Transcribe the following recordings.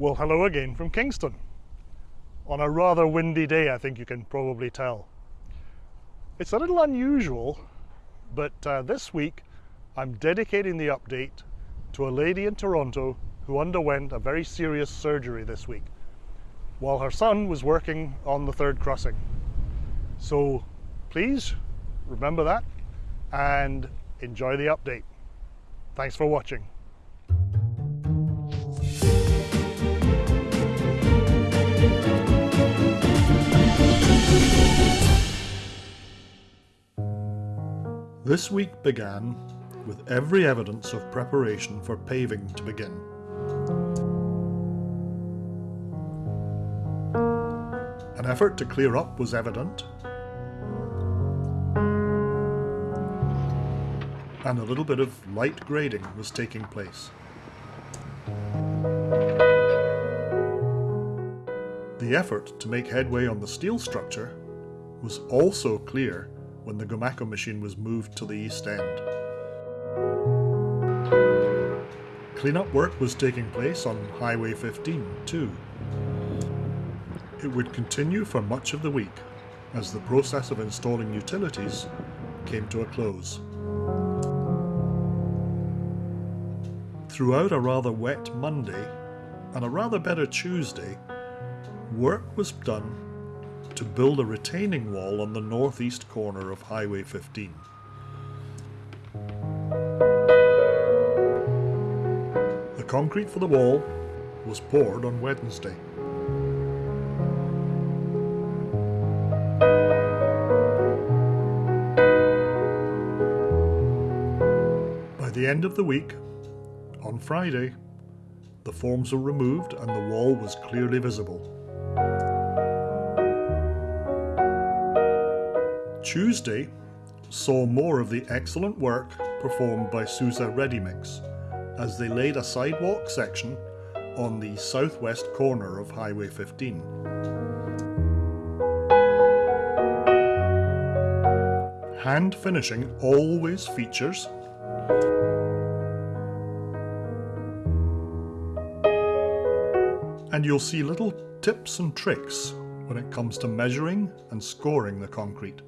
Well, hello again from Kingston. On a rather windy day, I think you can probably tell. It's a little unusual, but uh, this week I'm dedicating the update to a lady in Toronto who underwent a very serious surgery this week while her son was working on the third crossing. So please remember that and enjoy the update. Thanks for watching. This week began with every evidence of preparation for paving to begin. An effort to clear up was evident, and a little bit of light grading was taking place. The effort to make headway on the steel structure was also clear when the Gomaco machine was moved to the east end. Cleanup work was taking place on Highway 15 too. It would continue for much of the week as the process of installing utilities came to a close. Throughout a rather wet Monday and a rather better Tuesday, work was done to build a retaining wall on the northeast corner of Highway 15. The concrete for the wall was poured on Wednesday. By the end of the week, on Friday, the forms were removed and the wall was clearly visible. Tuesday saw more of the excellent work performed by Sousa Readymix as they laid a sidewalk section on the southwest corner of Highway 15. Hand finishing always features and you'll see little tips and tricks when it comes to measuring and scoring the concrete.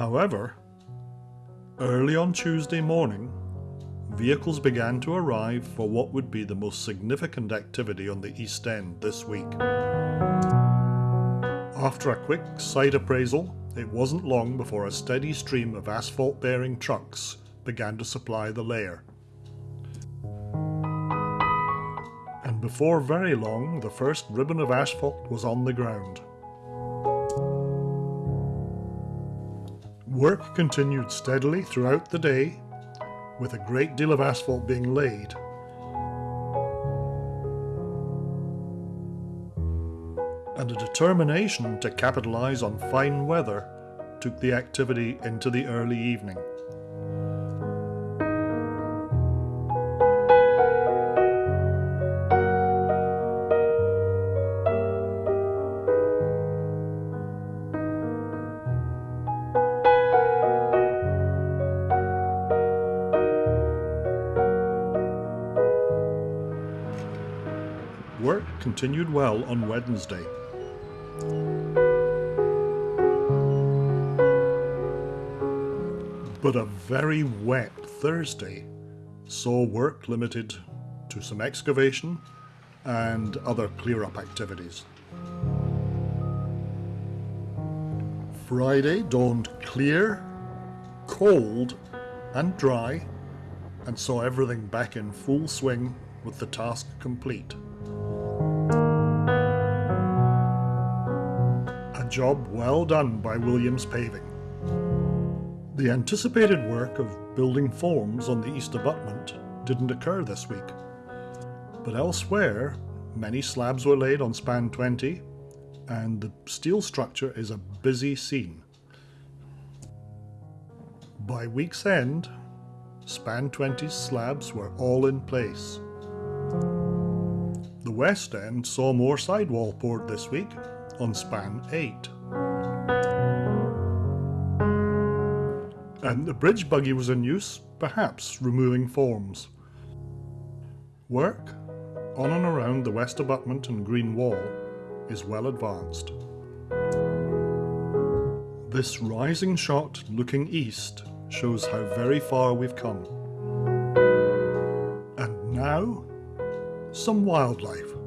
However, early on Tuesday morning, vehicles began to arrive for what would be the most significant activity on the East End this week. After a quick site appraisal, it wasn't long before a steady stream of asphalt-bearing trucks began to supply the layer. And before very long, the first ribbon of asphalt was on the ground. Work continued steadily throughout the day, with a great deal of asphalt being laid. And a determination to capitalise on fine weather took the activity into the early evening. Work continued well on Wednesday. But a very wet Thursday saw work limited to some excavation and other clear-up activities. Friday dawned clear, cold and dry and saw everything back in full swing with the task complete. Job well done by Williams Paving. The anticipated work of building forms on the east abutment didn't occur this week, but elsewhere many slabs were laid on span 20 and the steel structure is a busy scene. By week's end, span 20's slabs were all in place. The west end saw more sidewall poured this week on span 8. And the bridge buggy was in use, perhaps removing forms. Work on and around the west abutment and green wall is well advanced. This rising shot looking east shows how very far we've come. And now, some wildlife.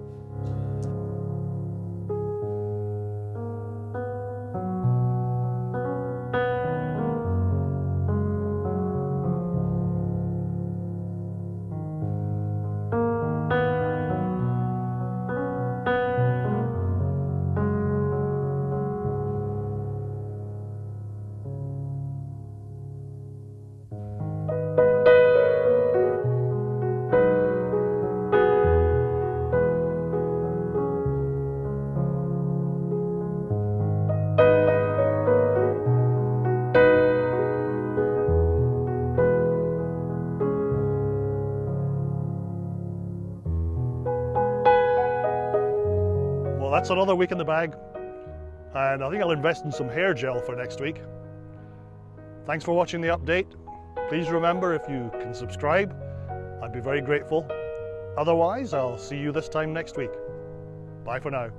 That's another week in the bag, and I think I'll invest in some hair gel for next week. Thanks for watching the update. Please remember if you can subscribe, I'd be very grateful. Otherwise, I'll see you this time next week. Bye for now.